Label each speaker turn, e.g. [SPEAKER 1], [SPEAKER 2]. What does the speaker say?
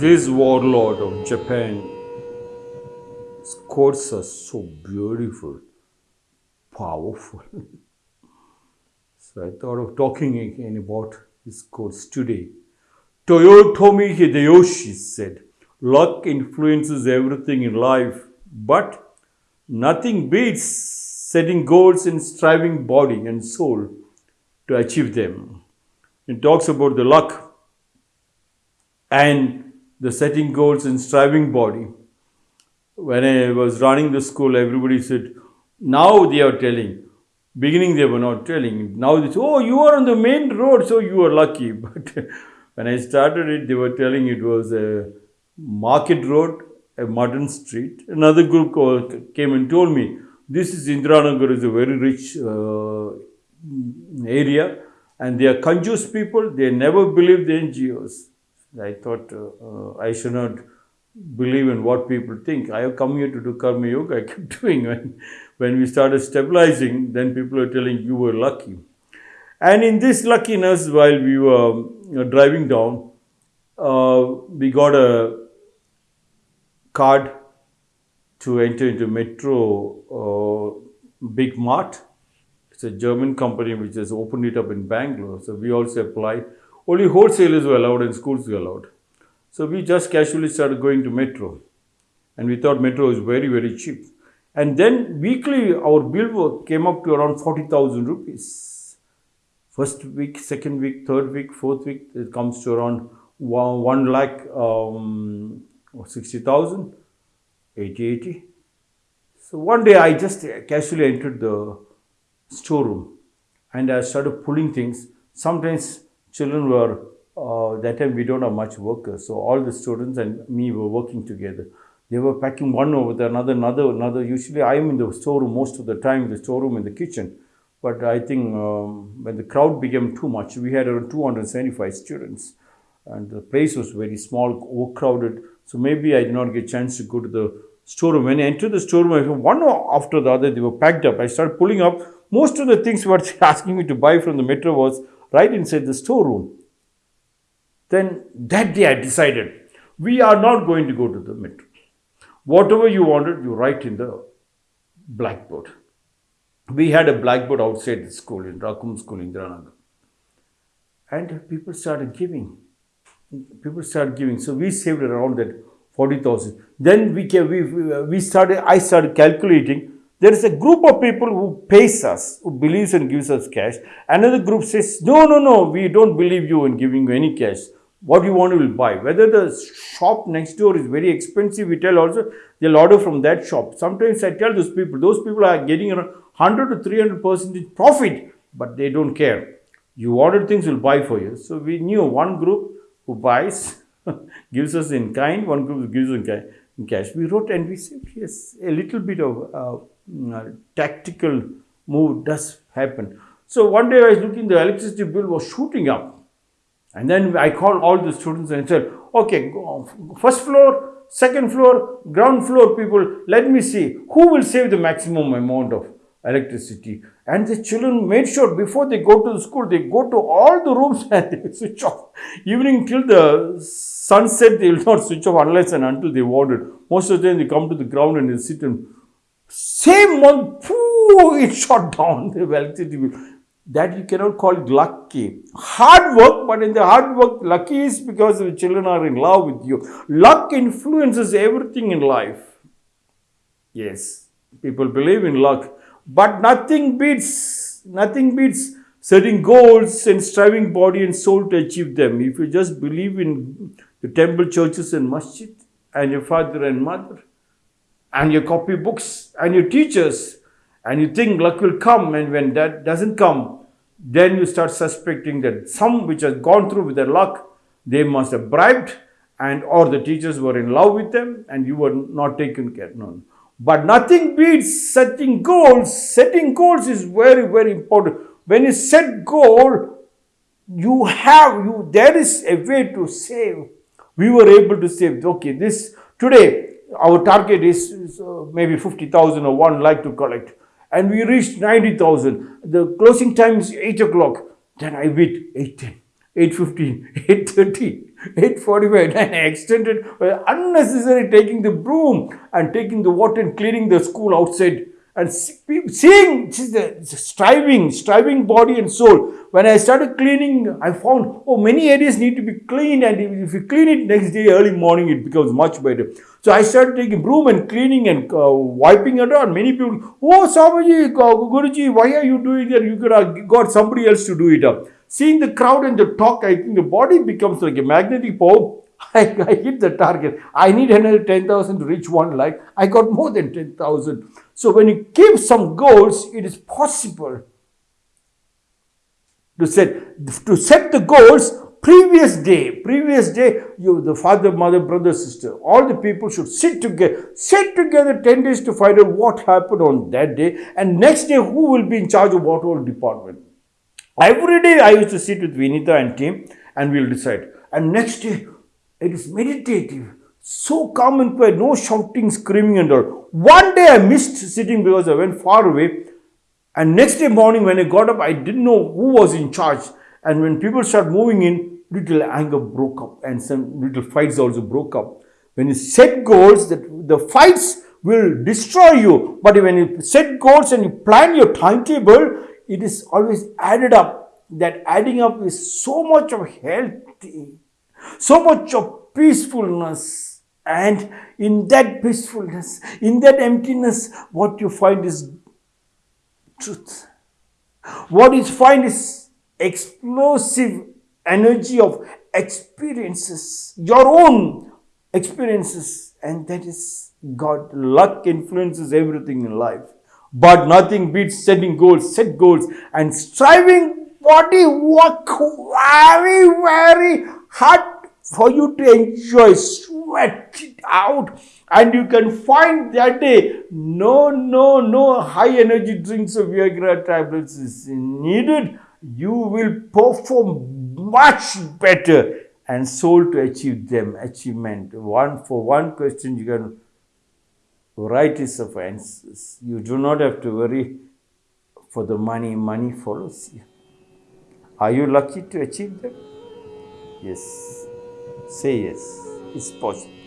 [SPEAKER 1] This warlord of Japan, his quotes are so beautiful, powerful. so I thought of talking again about his quotes today. Toyotomi Hideyoshi said, Luck influences everything in life, but nothing beats setting goals and striving body and soul to achieve them. He talks about the luck and the setting goals and striving body. When I was running the school, everybody said, now they are telling. Beginning they were not telling. Now they say, oh, you are on the main road, so you are lucky. But when I started it, they were telling it was a market road, a modern street. Another group came and told me, this is Indiranagar is a very rich uh, area and they are conjuice people. They never believe the NGOs. I thought uh, uh, I should not believe in what people think. I have come here to do karma yoga. I kept doing when, when we started stabilizing, then people are telling you were lucky. And in this luckiness, while we were uh, driving down, uh, we got a card to enter into Metro uh, Big Mart. It's a German company which has opened it up in Bangalore. So we also applied only wholesalers were allowed and schools were allowed. So we just casually started going to metro. And we thought metro was very, very cheap. And then weekly our bill came up to around 40,000 rupees. First week, second week, third week, fourth week, it comes to around 1, one lakh um, 60,000, 80, 80. So one day I just casually entered the storeroom and I started pulling things. Sometimes children were, uh, that time we don't have much workers. So all the students and me were working together. They were packing one over the another, another, another. Usually I am in the storeroom most of the time, the storeroom in the kitchen. But I think um, when the crowd became too much, we had around 275 students. And the place was very small, overcrowded. So maybe I did not get a chance to go to the storeroom. When I entered the storeroom, one after the other, they were packed up. I started pulling up. Most of the things were asking me to buy from the metro was right inside the storeroom. Then that day I decided, we are not going to go to the metro. Whatever you wanted, you write in the blackboard. We had a blackboard outside the school in Rakum School Indiranagar. And people started giving. People started giving. So we saved around that 40,000. Then we, came, we, we started, I started calculating there is a group of people who pays us, who believes and gives us cash. Another group says, no, no, no, we don't believe you in giving you any cash. What you want, we will buy. Whether the shop next door is very expensive, we tell also, they'll order from that shop. Sometimes I tell those people, those people are getting around 100 to 300 percent profit, but they don't care. You order things, we'll buy for you. So we knew one group who buys, gives us in kind, one group gives in cash. We wrote and we said, yes, a little bit of uh, Uh, tactical move does happen. So one day I was looking, the electricity bill was shooting up. And then I called all the students and said, okay, first floor, second floor, ground floor people, let me see who will save the maximum amount of electricity. And the children made sure before they go to the school, they go to all the rooms and they switch off. Evening till the sunset, they will not switch off unless and until they want it. Most of the time they come to the ground and they sit and same month, pooh, it shot down the electricity That you cannot call lucky. Hard work, but in the hard work, lucky is because the children are in love with you. Luck influences everything in life. Yes, people believe in luck, but nothing beats, nothing beats setting goals and striving body and soul to achieve them. If you just believe in the temple, churches and masjid and your father and mother, and you copy books and your teachers and you think luck will come and when that doesn't come then you start suspecting that some which has gone through with their luck they must have bribed and or the teachers were in love with them and you were not taken care of. But nothing beats setting goals. Setting goals is very, very important. When you set goal, you have, you there is a way to save. We were able to save, okay, this today our target is, uh, maybe 50,000 or 1 lakh to collect and we reached 90,000. The closing time is 8 o'clock. Then I bid 8.10, 8.15, 8.30. 8.45 and I extended uh, unnecessary taking the broom and taking the water and cleaning the school outside and seeing the striving, striving body and soul. When I started cleaning, I found, oh, many areas need to be cleaned and if you clean it next day early morning, it becomes much better. So I started taking broom and cleaning and uh, wiping it on. Many people, oh, Swamiji, Guruji, why are you doing that? You could have got somebody else to do it up. Seeing the crowd and the talk, I think the body becomes like a magnetic pole. I, I hit the target. I need another 10,000 to reach one lakh. I got more than 10,000. So when you keep some goals, it is possible to set, to set the goals previous day, previous day, you, the father, mother, brother, sister, all the people should sit together, sit together 10 days to find out what happened on that day and next day who will be in charge of what whole department. Every day I used to sit with Vinita and team and we'll decide. And next day, it is meditative, so calm and quiet, no shouting, screaming and all. One day I missed sitting because I went far away. And next day morning when I got up, I didn't know who was in charge. And when people start moving in, little anger broke up and some little fights also broke up. When you set goals, that the fights will destroy you. But when you set goals and you plan your timetable, it is always added up. That adding up is so much of healthy, so much of peacefulness. And in that peacefulness, in that emptiness, what you find is truth. What you find is explosive energy of experiences, your own experiences. And that is God. Luck influences everything in life. But nothing beats setting goals, set goals and striving body work very, very hard for you to enjoy, sweat it out. And you can find that day, no, no, no high energy drinks of Viagra tablets is needed. You will perform much better and soul to achieve them, achievement. One for one question you can varieties of answers. You do not have to worry for the money, money follows you. Are you lucky to achieve them? Yes. Say yes. It's possible.